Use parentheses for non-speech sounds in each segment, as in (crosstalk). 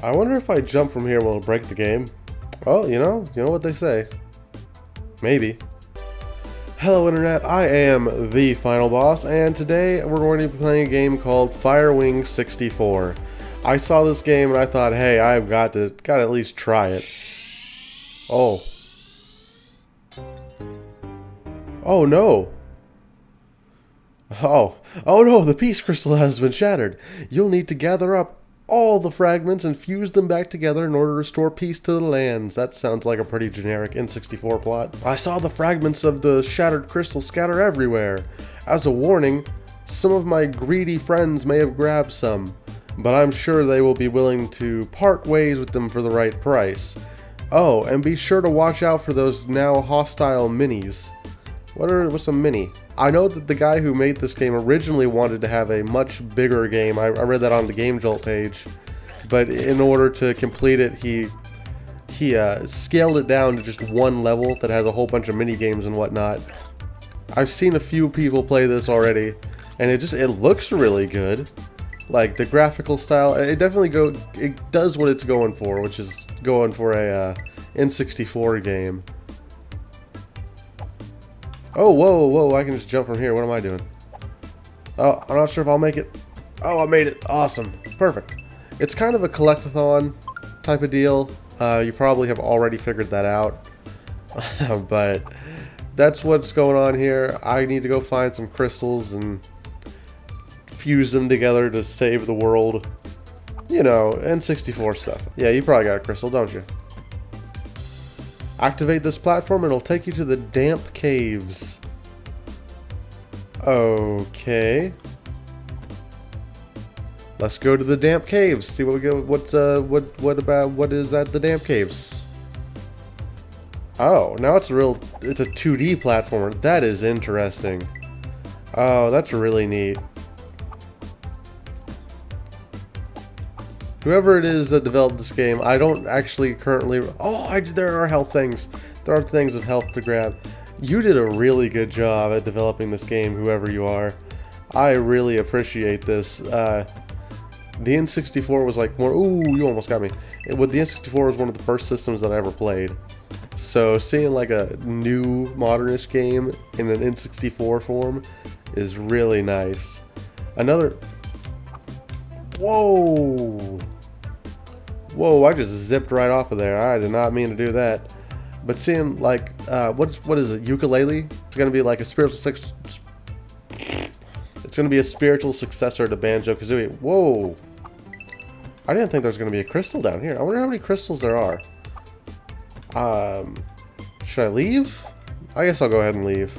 I wonder if I jump from here will it break the game? Well, you know, you know what they say. Maybe. Hello Internet, I am the Final Boss, and today we're going to be playing a game called Firewing 64. I saw this game and I thought, hey, I've got to, got to at least try it. Oh. Oh no. Oh. Oh no, the peace crystal has been shattered. You'll need to gather up all the fragments and fuse them back together in order to restore peace to the lands. That sounds like a pretty generic N64 plot. I saw the fragments of the shattered crystal scatter everywhere. As a warning, some of my greedy friends may have grabbed some, but I'm sure they will be willing to part ways with them for the right price. Oh, and be sure to watch out for those now hostile minis. What are what's a mini? I know that the guy who made this game originally wanted to have a much bigger game. I, I read that on the Game Jolt page, but in order to complete it, he he uh, scaled it down to just one level that has a whole bunch of mini games and whatnot. I've seen a few people play this already, and it just it looks really good. Like the graphical style, it definitely go it does what it's going for, which is going for a uh, N64 game. Oh, whoa, whoa, I can just jump from here. What am I doing? Oh, I'm not sure if I'll make it. Oh, I made it. Awesome. Perfect. It's kind of a collectathon type of deal. Uh, you probably have already figured that out. (laughs) but that's what's going on here. I need to go find some crystals and fuse them together to save the world. You know, N64 stuff. Yeah, you probably got a crystal, don't you? Activate this platform and it'll take you to the damp caves. Okay. Let's go to the damp caves. See what we go. What's uh what what about what is at the damp caves? Oh, now it's a real it's a 2D platformer. That is interesting. Oh, that's really neat. Whoever it is that developed this game, I don't actually currently... Oh, I, there are health things. There are things of health to grab. You did a really good job at developing this game, whoever you are. I really appreciate this. Uh, the N64 was like more... Ooh, you almost got me. It, the N64 was one of the first systems that I ever played. So seeing like a new modernist game in an N64 form is really nice. Another... Whoa! Whoa, I just zipped right off of there. I did not mean to do that. But seeing like, uh, what's, what is it, Yooka-Laylee? It's going to be like a spiritual It's going to be a spiritual successor to Banjo-Kazooie. Whoa. I didn't think there was going to be a crystal down here. I wonder how many crystals there are. Um, should I leave? I guess I'll go ahead and leave.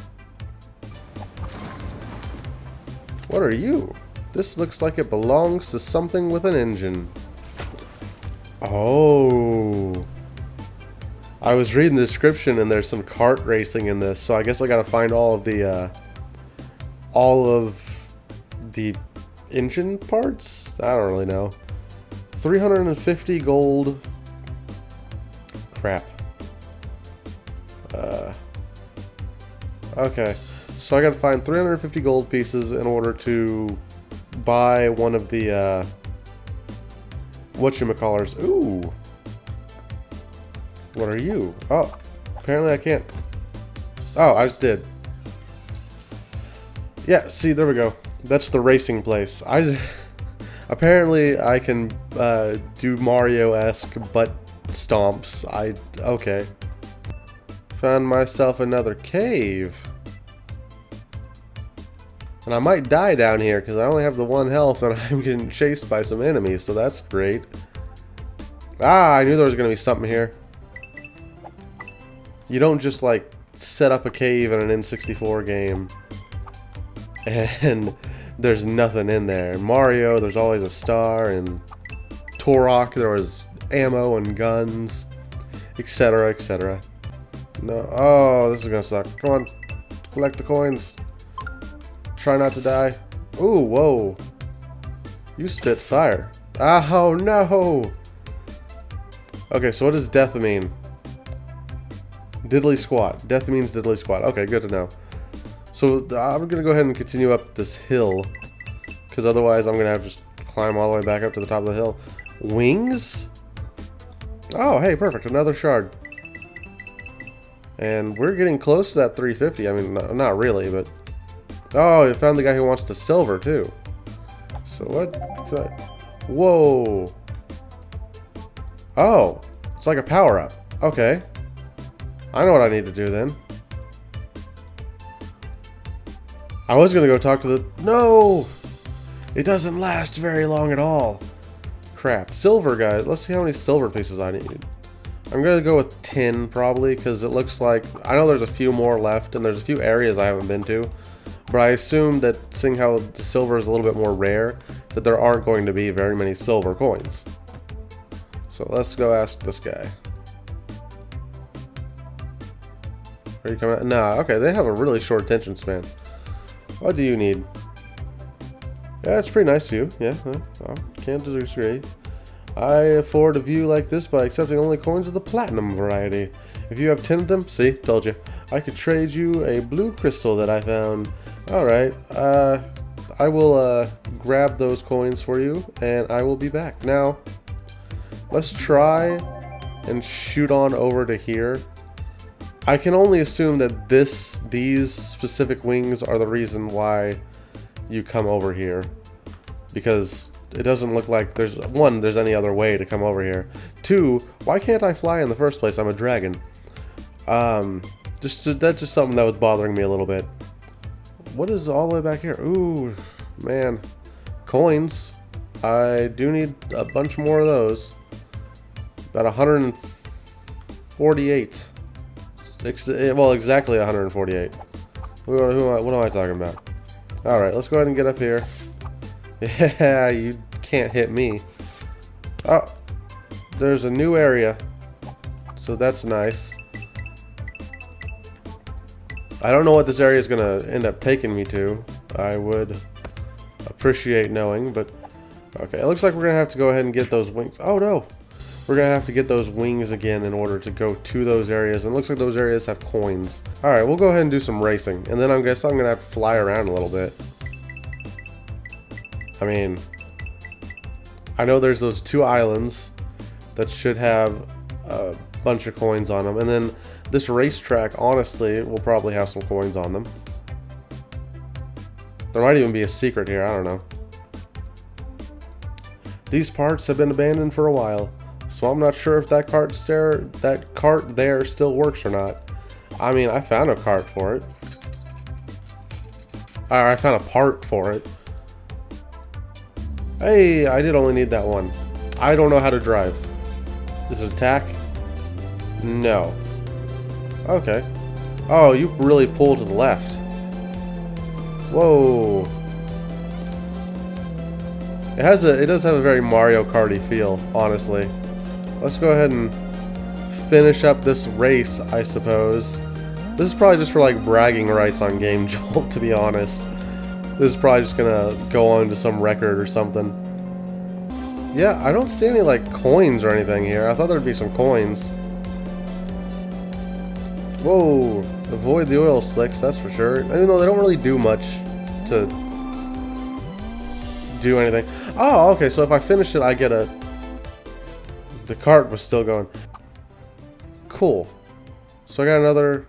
What are you? This looks like it belongs to something with an engine. Oh. I was reading the description and there's some kart racing in this, so I guess I gotta find all of the, uh, all of the engine parts? I don't really know. 350 gold. Crap. Uh, okay, so I gotta find 350 gold pieces in order to buy one of the, uh, whatchamacallers. Ooh. What are you? Oh, apparently I can't. Oh, I just did. Yeah, see, there we go. That's the racing place. I apparently I can uh, do Mario-esque butt stomps. I okay. Found myself another cave. And I might die down here because I only have the one health and (laughs) I'm getting chased by some enemies, so that's great. Ah, I knew there was going to be something here. You don't just, like, set up a cave in an N64 game (laughs) and there's nothing in there. Mario, there's always a star, and Turok, there was ammo and guns, etc., etc. No, oh, this is gonna suck. Come on, collect the coins. Try not to die. Ooh, whoa. You spit fire. Oh, no! Okay, so what does death mean? Diddly squat. Death means diddly squat. Okay, good to know. So I'm going to go ahead and continue up this hill. Because otherwise I'm going to have to just climb all the way back up to the top of the hill. Wings? Oh, hey, perfect. Another shard. And we're getting close to that 350. I mean, not, not really, but... Oh, you found the guy who wants the silver, too. So what? Whoa. Oh, it's like a power-up. Okay. I know what I need to do then. I was going to go talk to the... No! It doesn't last very long at all. Crap. Silver, guys. Let's see how many silver pieces I need. I'm going to go with 10, probably, because it looks like... I know there's a few more left, and there's a few areas I haven't been to. But I assume that, seeing how the silver is a little bit more rare, that there aren't going to be very many silver coins. So let's go ask this guy. Are you coming? Nah, okay, they have a really short attention span. What do you need? Yeah, it's pretty nice view. Yeah, well, can't disagree. I afford a view like this by accepting only coins of the platinum variety. If you have 10 of them, see, told you. I could trade you a blue crystal that I found. Alright, uh, I will uh, grab those coins for you, and I will be back. Now, let's try and shoot on over to here. I can only assume that this, these specific wings are the reason why you come over here. Because it doesn't look like there's, one, there's any other way to come over here. Two, why can't I fly in the first place? I'm a dragon. Um, just That's just something that was bothering me a little bit. What is all the way back here? Ooh, man. Coins. I do need a bunch more of those. About 148. Eh, well, exactly 148. Who, who, what am I talking about? Alright, let's go ahead and get up here. (laughs) Yeah, you can't hit me. Oh, there's a new area. So that's nice. I don't know what this area is going to end up taking me to. I would appreciate knowing, but... Okay, it looks like we're going to have to go ahead and get those wings. Oh, no! We're going to have to get those wings again in order to go to those areas. And it looks like those areas have coins. Alright, we'll go ahead and do some racing. And then I guess I'm going to have to fly around a little bit. I mean... I know there's those two islands that should have a bunch of coins on them. And then this racetrack, honestly, will probably have some coins on them. There might even be a secret here, I don't know. These parts have been abandoned for a while, so I'm not sure if that cart there, that cart there still works or not. I mean, I found a cart for it. I found a part for it. Hey, I did only need that one. I don't know how to drive. Is it attack? No. Okay. Oh, you really pull to the left. Whoa. It has a it does have a very Mario Karty feel, honestly. Let's go ahead and finish up this race, I suppose. This is probably just for like bragging rights on Game (laughs) Jolt, to be honest. This is probably just gonna go on to some record or something. Yeah, I don't see any like coins or anything here. I thought there'd be some coins. Whoa, avoid the oil slicks, that's for sure. Even though they don't really do much to do anything. Oh, okay, so if I finish it, I get a... The cart was still going. Cool. So I got another...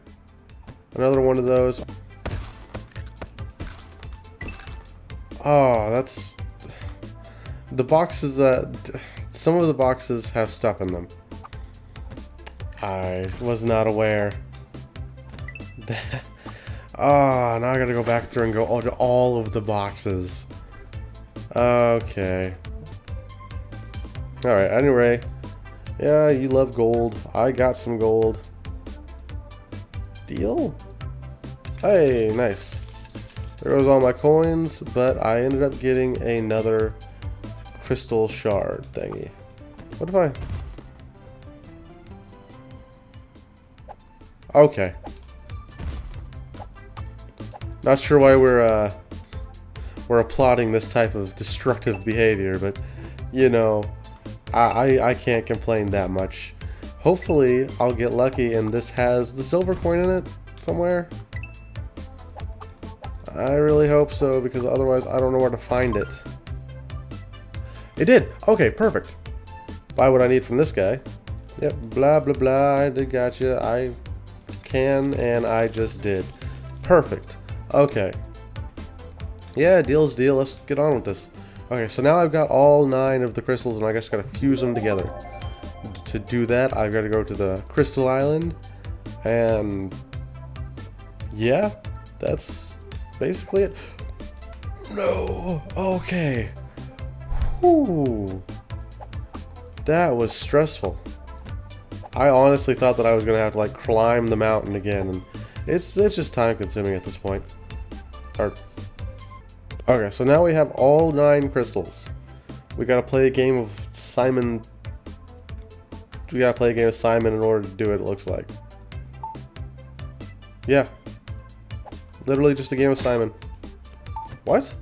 Another one of those. Oh, that's... The boxes that... Some of the boxes have stuff in them. I was not aware. Oh, (laughs) now I gotta go back through and go to all of the boxes. Okay. Alright, anyway. Yeah, you love gold. I got some gold. Deal? Hey, nice. There goes all my coins, but I ended up getting another crystal shard thingy. What if I... Okay. Not sure why we're uh, we're applauding this type of destructive behavior, but you know, I, I, I can't complain that much. Hopefully, I'll get lucky and this has the silver coin in it somewhere. I really hope so, because otherwise I don't know where to find it. It did! Okay, perfect. buy what I need from this guy. Yep, blah, blah, blah, I did gotcha. I can, and I just did. Perfect. Okay. Yeah, deal's deal. Let's get on with this. Okay, so now I've got all nine of the crystals, and I just gotta fuse them together. To do that, I've got to go to the Crystal Island, and yeah, that's basically it. No, okay. Whew. That was stressful. I honestly thought that I was gonna have to like climb the mountain again, and it's it's just time consuming at this point. Or, okay, so now we have all nine crystals. We gotta play a game of Simon. We gotta play a game of Simon in order to do it. It looks like. Yeah. Literally just a game of Simon. What?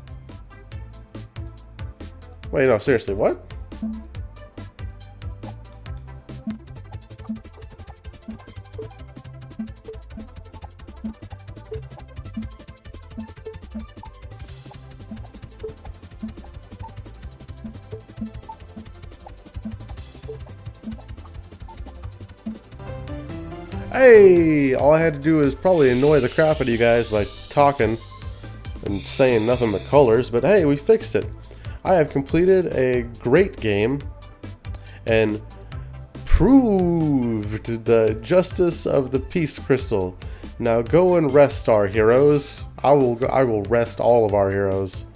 Wait, no, seriously, what? Hey! All I had to do is probably annoy the crap out of you guys by talking and saying nothing but colors, but hey, we fixed it. I have completed a great game and proved the justice of the peace crystal. Now go and rest our heroes. I will I will rest all of our heroes.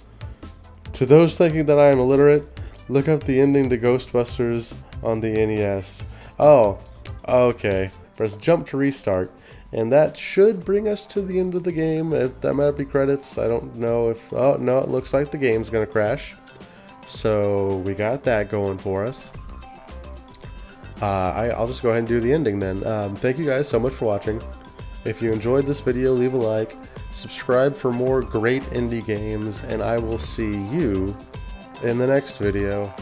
To those thinking that I am illiterate, look up the ending to Ghostbusters on the NES. Oh, okay. Press jump to restart. And that should bring us to the end of the game. If that might be credits, I don't know if... Oh, no, it looks like the game's going to crash. So we got that going for us. Uh, I, will just go ahead and do the ending then. Um, thank you guys so much for watching. If you enjoyed this video, leave a like. Subscribe for more great indie games. And I will see you in the next video.